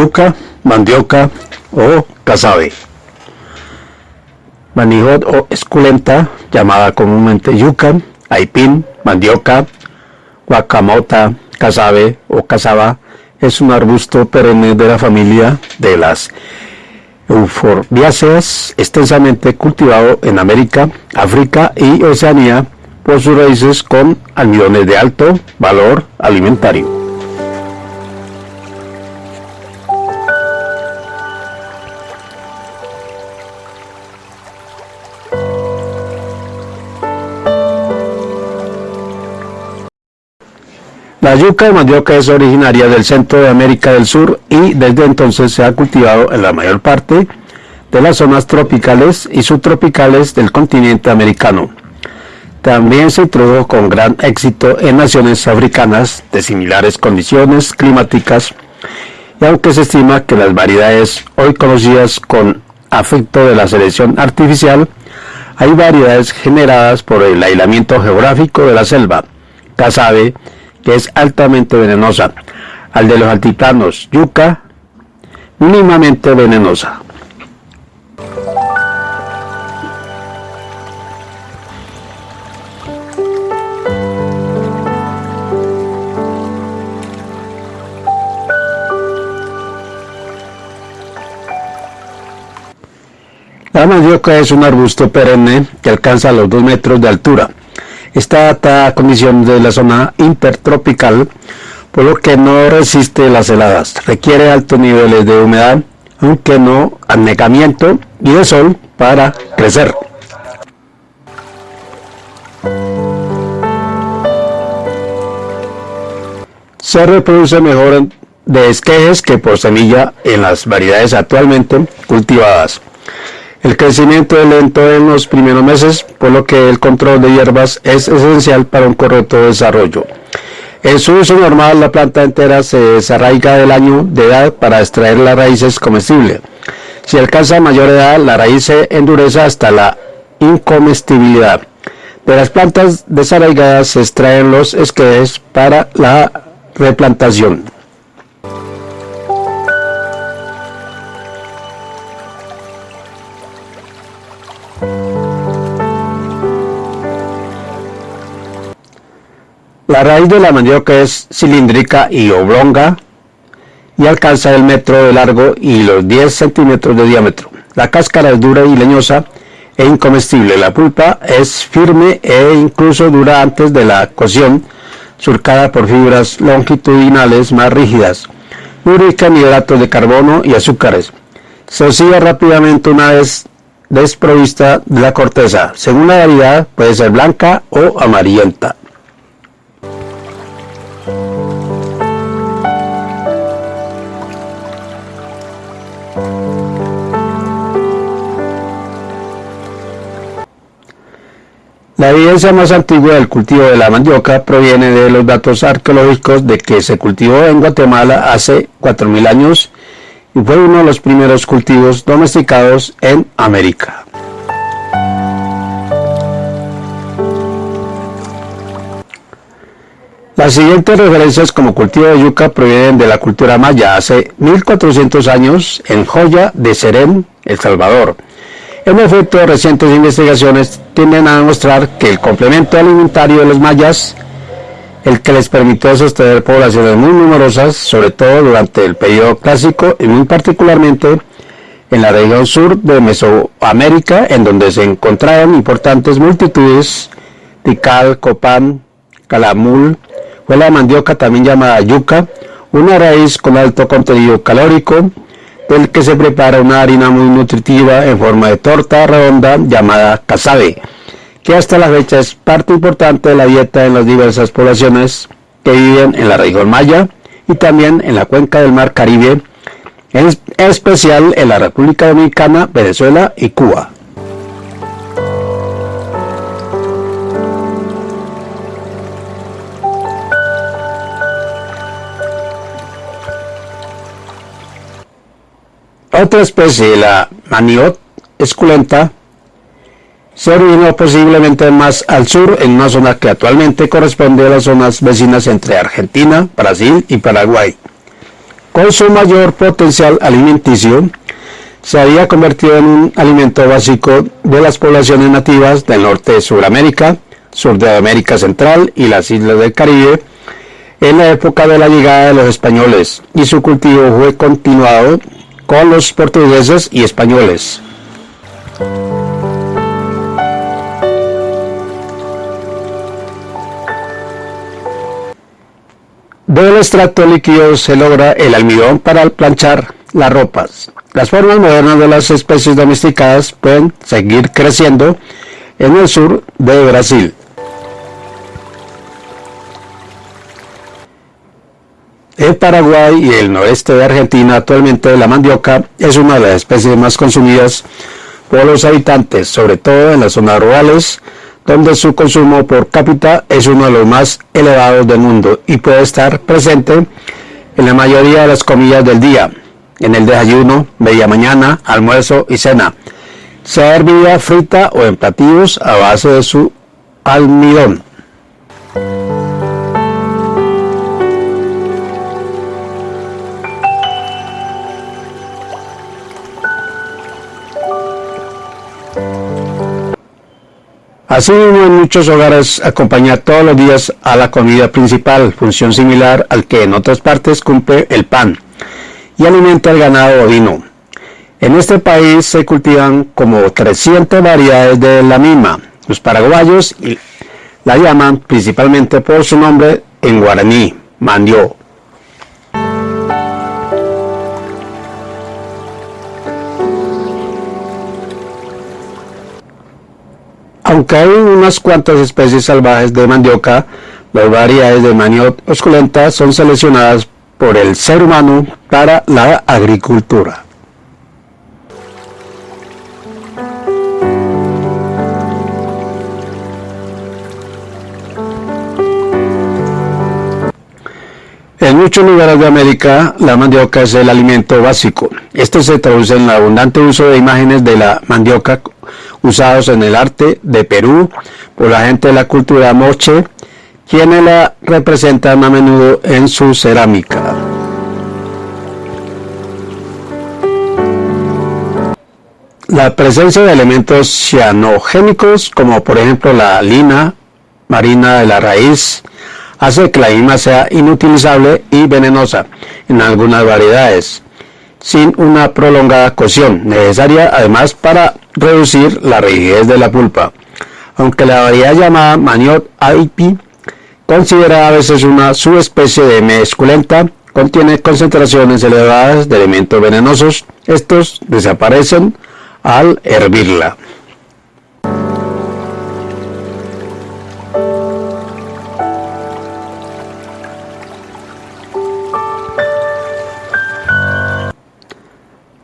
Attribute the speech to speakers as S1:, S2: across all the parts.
S1: yuca, mandioca o casabe. Manijot o esculenta, llamada comúnmente yuca, aipín, mandioca, guacamota, casabe o casaba, es un arbusto perenne de la familia de las euforbiáceas, extensamente cultivado en América, África y Oceanía por sus raíces con almidones de alto valor alimentario. Yuca de mandioca es originaria del centro de América del Sur y desde entonces se ha cultivado en la mayor parte de las zonas tropicales y subtropicales del continente americano. También se introdujo con gran éxito en naciones africanas de similares condiciones climáticas y aunque se estima que las variedades hoy conocidas con afecto de la selección artificial, hay variedades generadas por el aislamiento geográfico de la selva, casabe, que es altamente venenosa, al de los altiplanos yuca, mínimamente venenosa. La mandioca es un arbusto perenne que alcanza los 2 metros de altura Está a condición de la zona intertropical, por lo que no resiste las heladas. Requiere altos niveles de humedad, aunque no anegamiento y de sol para crecer. Se reproduce mejor de esquejes que por semilla en las variedades actualmente cultivadas. El crecimiento es lento en los primeros meses, por lo que el control de hierbas es esencial para un correcto desarrollo. En su uso normal, la planta entera se desarraiga del año de edad para extraer las raíces comestibles. Si alcanza mayor edad, la raíz se endurece hasta la incomestibilidad. De las plantas desarraigadas se extraen los esquejes para la replantación. La raíz de la mandioca es cilíndrica y oblonga y alcanza el metro de largo y los 10 centímetros de diámetro. La cáscara es dura y leñosa e incomestible. La pulpa es firme e incluso dura antes de la cocción, surcada por fibras longitudinales más rígidas. Muy rica en hidratos de carbono y azúcares. Se oscila rápidamente una vez desprovista de la corteza. Según la variedad puede ser blanca o amarillenta. La evidencia más antigua del cultivo de la mandioca proviene de los datos arqueológicos de que se cultivó en Guatemala hace 4.000 años y fue uno de los primeros cultivos domesticados en América. Las siguientes referencias como cultivo de yuca provienen de la cultura maya hace 1400 años en Joya de Serén, El Salvador. En efecto, recientes investigaciones tienden a demostrar que el complemento alimentario de los mayas, el que les permitió sostener poblaciones muy numerosas, sobre todo durante el periodo clásico y muy particularmente en la región sur de Mesoamérica, en donde se encontraron importantes multitudes, Tikal, Copán, Calamul, fue la mandioca también llamada yuca, una raíz con alto contenido calórico, del que se prepara una harina muy nutritiva en forma de torta redonda llamada casabe, que hasta la fecha es parte importante de la dieta en las diversas poblaciones que viven en la región maya y también en la cuenca del mar Caribe, en especial en la República Dominicana, Venezuela y Cuba. Otra especie, la maniot esculenta, se originó posiblemente más al sur en una zona que actualmente corresponde a las zonas vecinas entre Argentina, Brasil y Paraguay. Con su mayor potencial alimenticio, se había convertido en un alimento básico de las poblaciones nativas del norte de Sudamérica, sur de América Central y las islas del Caribe en la época de la llegada de los españoles y su cultivo fue continuado con los portugueses y españoles. Del extracto líquido se logra el almidón para planchar las ropas. Las formas modernas de las especies domesticadas pueden seguir creciendo en el sur de Brasil. En Paraguay y el noreste de Argentina actualmente la mandioca es una de las especies más consumidas por los habitantes, sobre todo en las zonas rurales, donde su consumo por cápita es uno de los más elevados del mundo y puede estar presente en la mayoría de las comidas del día, en el desayuno, media mañana, almuerzo y cena, sea hervida, frita o en platillos a base de su almidón. Asimismo, en muchos hogares acompaña todos los días a la comida principal, función similar al que en otras partes cumple el pan y alimenta al ganado ovino. En este país se cultivan como 300 variedades de la misma. Los paraguayos la llaman principalmente por su nombre en guaraní, mandió. Aunque hay unas cuantas especies salvajes de mandioca, las variedades de maniot osculenta son seleccionadas por el ser humano para la agricultura. En muchos lugares de América, la mandioca es el alimento básico. Esto se traduce en el abundante uso de imágenes de la mandioca usados en el arte de Perú por la gente de la cultura moche quienes la representan a menudo en su cerámica. La presencia de elementos cianogénicos, como por ejemplo la lina marina de la raíz, hace que la misma sea inutilizable y venenosa en algunas variedades, sin una prolongada cocción, necesaria además para reducir la rigidez de la pulpa. Aunque la variedad llamada Maniot aipi considerada a veces una subespecie de mesculenta, contiene concentraciones elevadas de elementos venenosos. Estos desaparecen al hervirla.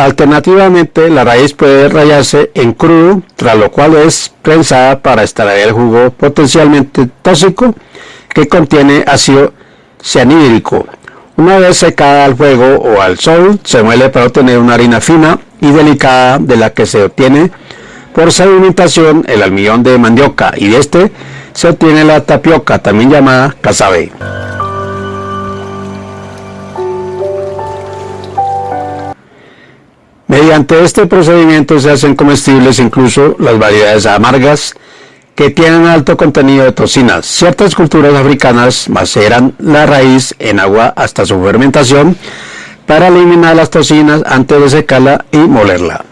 S1: Alternativamente, la raíz puede rayarse en crudo, tras lo cual es prensada para extraer el jugo potencialmente tóxico que contiene ácido cianhídrico. Una vez secada al fuego o al sol, se muele para obtener una harina fina y delicada de la que se obtiene por sedimentación el almidón de mandioca y de este se obtiene la tapioca, también llamada casabe. Mediante este procedimiento se hacen comestibles incluso las variedades amargas que tienen alto contenido de toxinas. Ciertas culturas africanas maceran la raíz en agua hasta su fermentación para eliminar las toxinas antes de secarla y molerla.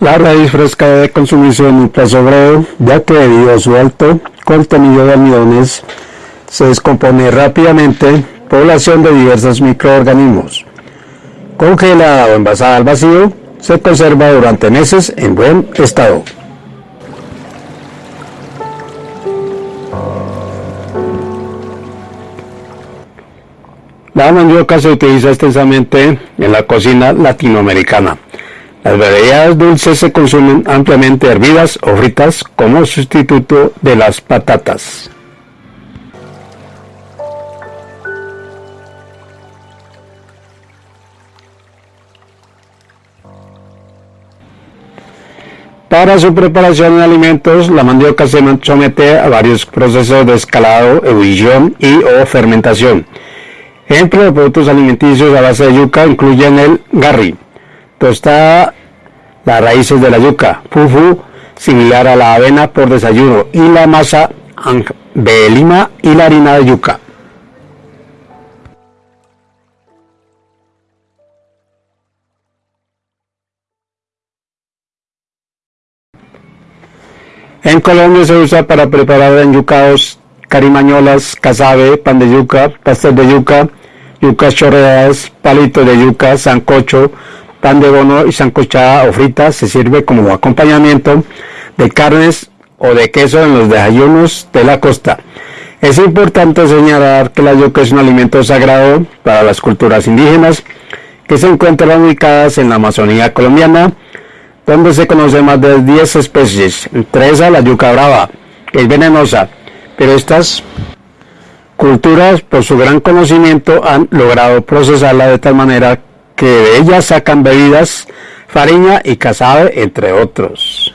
S1: La raíz fresca debe consumirse en un plazo breve, ya que debido a su alto contenido de almidones se descompone rápidamente población de diversos microorganismos. Congelada o envasada al vacío, se conserva durante meses en buen estado. La mandioca se utiliza extensamente en la cocina latinoamericana Las variedades dulces se consumen ampliamente hervidas o fritas como sustituto de las patatas. Para su preparación en alimentos, la mandioca se somete a varios procesos de escalado, ebullición y o fermentación. Ejemplos de productos alimenticios a base de yuca incluyen el garri, tostada, las raíces de la yuca, fufu, similar a la avena por desayuno, y la masa de lima y la harina de yuca. En Colombia se usa para preparar enyucados, carimañolas, casabe, pan de yuca, pastel de yuca, yucas chorreadas, palito de yuca, sancocho, pan de bono y sancochada o frita. Se sirve como acompañamiento de carnes o de queso en los desayunos de la costa. Es importante señalar que la yuca es un alimento sagrado para las culturas indígenas que se encuentran ubicadas en la Amazonía colombiana, donde se conocen más de 10 especies, entre esas la yuca brava, que es venenosa, pero estas culturas, por su gran conocimiento, han logrado procesarla de tal manera que de ella sacan bebidas, fariña y casabe, entre otros.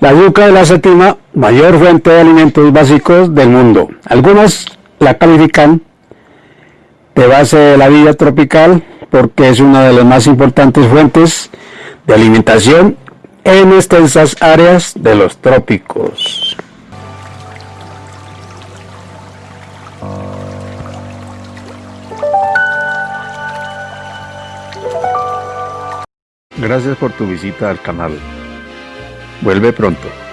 S1: La yuca es la séptima mayor fuente de alimentos básicos del mundo. Algunas la califican de base de la vida tropical porque es una de las más importantes fuentes de alimentación en extensas áreas de los trópicos. Gracias por tu visita al canal. Vuelve pronto.